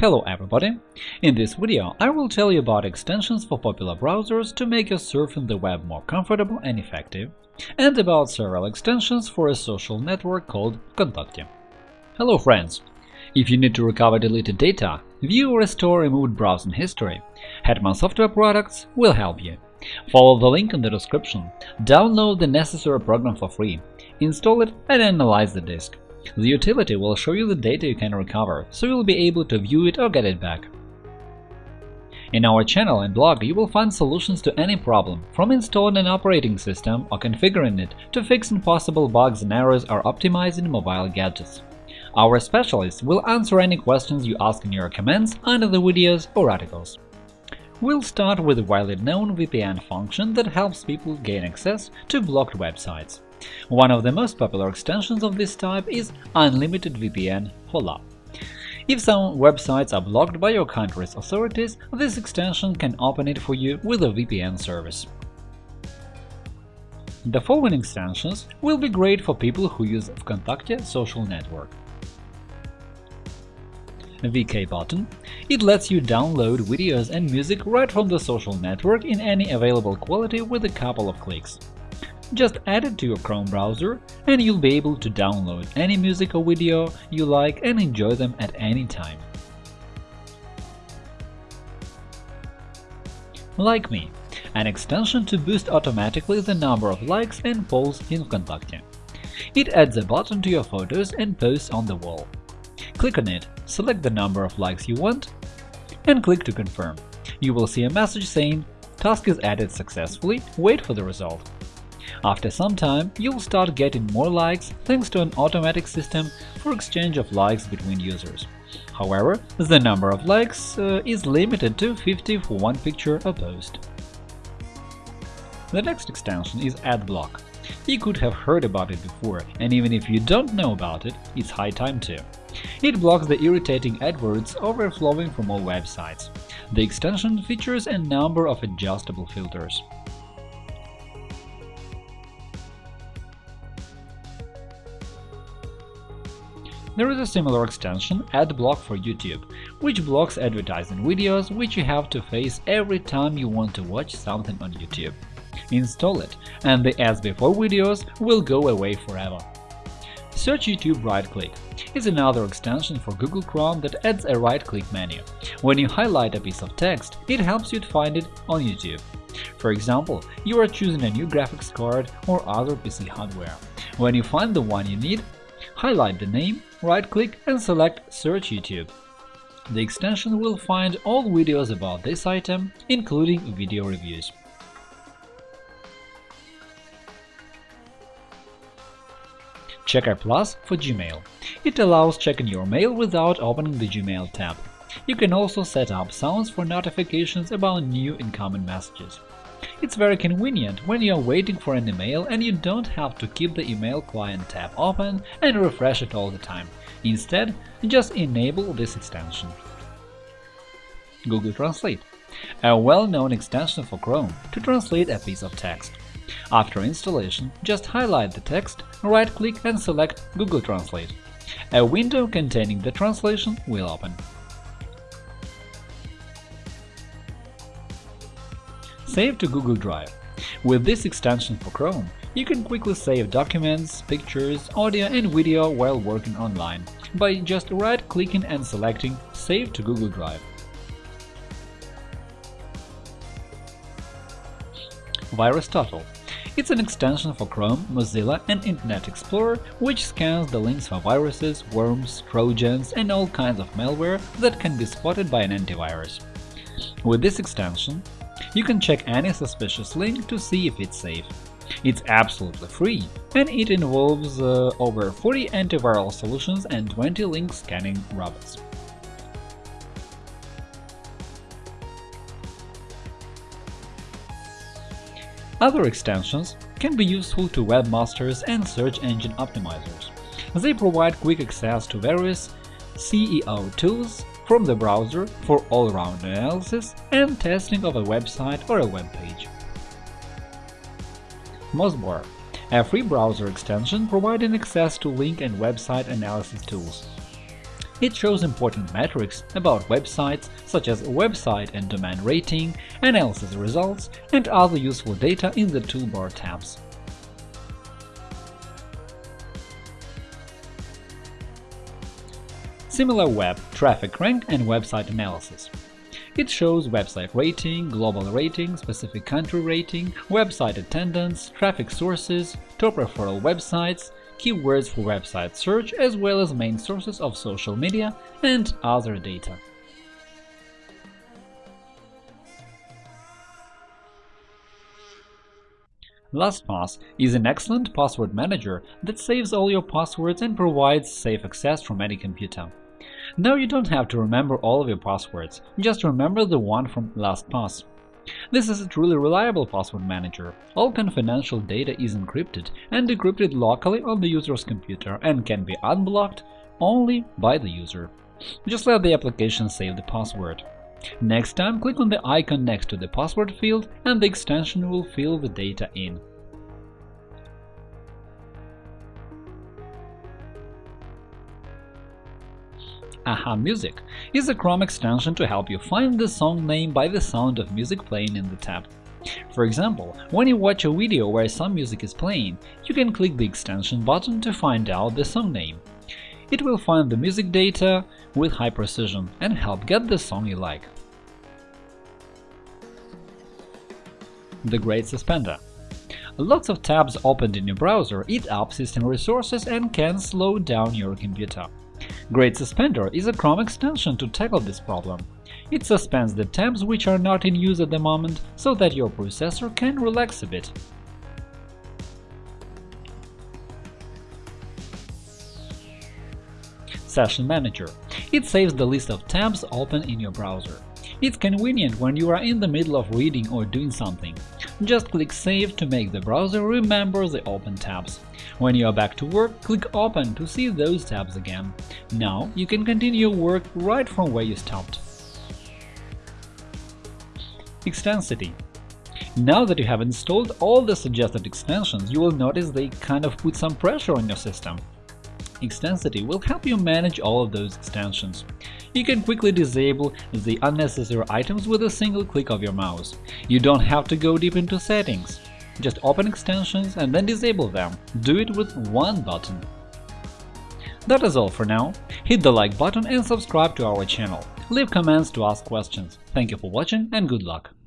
Hello everybody! In this video I will tell you about extensions for popular browsers to make your surfing the web more comfortable and effective, and about several extensions for a social network called Vkontakte. Hello friends! If you need to recover deleted data, view or restore removed browsing history, Hetman Software Products will help you. Follow the link in the description, download the necessary program for free, install it and analyze the disk. The utility will show you the data you can recover, so you'll be able to view it or get it back. In our channel and blog you will find solutions to any problem, from installing an operating system or configuring it to fixing possible bugs and errors or optimizing mobile gadgets. Our specialists will answer any questions you ask in your comments under the videos or articles. We'll start with a widely known VPN function that helps people gain access to blocked websites. One of the most popular extensions of this type is Unlimited VPN Hola. If some websites are blocked by your country's authorities, this extension can open it for you with a VPN service. The following extensions will be great for people who use Vkontakte social network. VK button. It lets you download videos and music right from the social network in any available quality with a couple of clicks. Just add it to your Chrome browser and you'll be able to download any music or video you like and enjoy them at any time. Like Me – an extension to boost automatically the number of likes and polls in Vkontakte. It adds a button to your photos and posts on the wall. Click on it, select the number of likes you want, and click to confirm. You will see a message saying “Task is added successfully, wait for the result.” After some time, you'll start getting more likes thanks to an automatic system for exchange of likes between users. However, the number of likes uh, is limited to 50 for one picture or post. The next extension is AdBlock. You could have heard about it before, and even if you don't know about it, it's high time to. It blocks the irritating AdWords overflowing from all websites. The extension features a number of adjustable filters. There is a similar extension, AdBlock for YouTube, which blocks advertising videos which you have to face every time you want to watch something on YouTube. Install it, and the ads before videos will go away forever. Search YouTube right-click is another extension for Google Chrome that adds a right-click menu. When you highlight a piece of text, it helps you to find it on YouTube. For example, you are choosing a new graphics card or other PC hardware. When you find the one you need, highlight the name, right-click and select Search YouTube. The extension will find all videos about this item, including video reviews. Checker Plus for Gmail. It allows checking your mail without opening the Gmail tab. You can also set up sounds for notifications about new incoming messages. It's very convenient when you're waiting for an email and you don't have to keep the email client tab open and refresh it all the time. Instead, just enable this extension. Google Translate a well-known extension for Chrome to translate a piece of text. After installation, just highlight the text, right-click and select Google Translate. A window containing the translation will open. Save to Google Drive. With this extension for Chrome, you can quickly save documents, pictures, audio and video while working online by just right-clicking and selecting Save to Google Drive. VirusTotal It's an extension for Chrome, Mozilla and Internet Explorer which scans the links for viruses, worms, trojans and all kinds of malware that can be spotted by an antivirus. With this extension, you can check any suspicious link to see if it's safe. It's absolutely free, and it involves uh, over 40 antiviral solutions and 20 link scanning robots. Other extensions can be useful to webmasters and search engine optimizers. They provide quick access to various SEO tools from the browser for all-round analysis and testing of a website or a web page. MozBar – a free browser extension providing access to link and website analysis tools. It shows important metrics about websites, such as website and domain rating, analysis results, and other useful data in the toolbar tabs. SimilarWeb Traffic Rank and Website Analysis It shows website rating, global rating, specific country rating, website attendance, traffic sources, top referral websites, keywords for website search, as well as main sources of social media and other data. LastPass is an excellent password manager that saves all your passwords and provides safe access from any computer. Now you don't have to remember all of your passwords, just remember the one from LastPass. This is a truly reliable password manager. All confidential data is encrypted and decrypted locally on the user's computer and can be unblocked only by the user. Just let the application save the password. Next time, click on the icon next to the password field and the extension will fill the data in. Aha Music is a Chrome extension to help you find the song name by the sound of music playing in the tab. For example, when you watch a video where some music is playing, you can click the extension button to find out the song name. It will find the music data with high precision and help get the song you like. The Great Suspender Lots of tabs opened in your browser eat up system resources and can slow down your computer. Great Suspender is a Chrome extension to tackle this problem. It suspends the tabs which are not in use at the moment, so that your processor can relax a bit. Session Manager It saves the list of tabs open in your browser. It's convenient when you are in the middle of reading or doing something. Just click Save to make the browser remember the open tabs. When you are back to work, click Open to see those tabs again. Now you can continue your work right from where you stopped. Extensity Now that you have installed all the suggested extensions, you will notice they kind of put some pressure on your system. Extensity will help you manage all of those extensions. You can quickly disable the unnecessary items with a single click of your mouse. You don't have to go deep into settings. Just open extensions and then disable them. Do it with one button. That is all for now. Hit the like button and subscribe to our channel. Leave comments to ask questions. Thank you for watching and good luck!